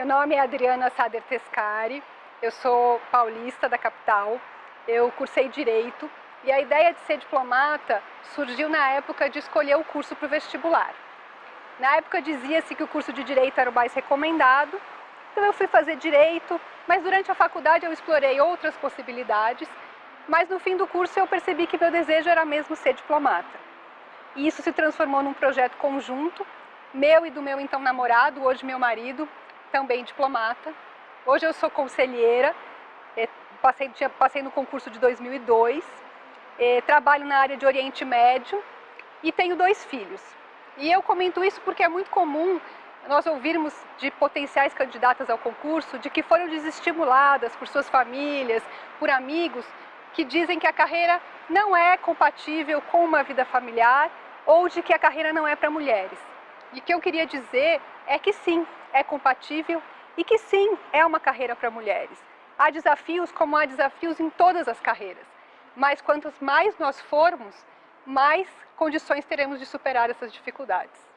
nome é Adriana Sader Tescari, eu sou paulista da capital, eu cursei Direito e a ideia de ser diplomata surgiu na época de escolher o curso para o vestibular. Na época dizia-se que o curso de Direito era o mais recomendado, então eu fui fazer Direito, mas durante a faculdade eu explorei outras possibilidades, mas no fim do curso eu percebi que meu desejo era mesmo ser diplomata. E isso se transformou num projeto conjunto, meu e do meu então namorado, hoje meu marido, também diplomata. Hoje eu sou conselheira, eh, passei, passei no concurso de 2002, eh, trabalho na área de Oriente Médio e tenho dois filhos. E eu comento isso porque é muito comum nós ouvirmos de potenciais candidatas ao concurso de que foram desestimuladas por suas famílias, por amigos, que dizem que a carreira não é compatível com uma vida familiar ou de que a carreira não é para mulheres. E o que eu queria dizer é que sim, é compatível e que sim, é uma carreira para mulheres. Há desafios como há desafios em todas as carreiras, mas quantos mais nós formos, mais condições teremos de superar essas dificuldades.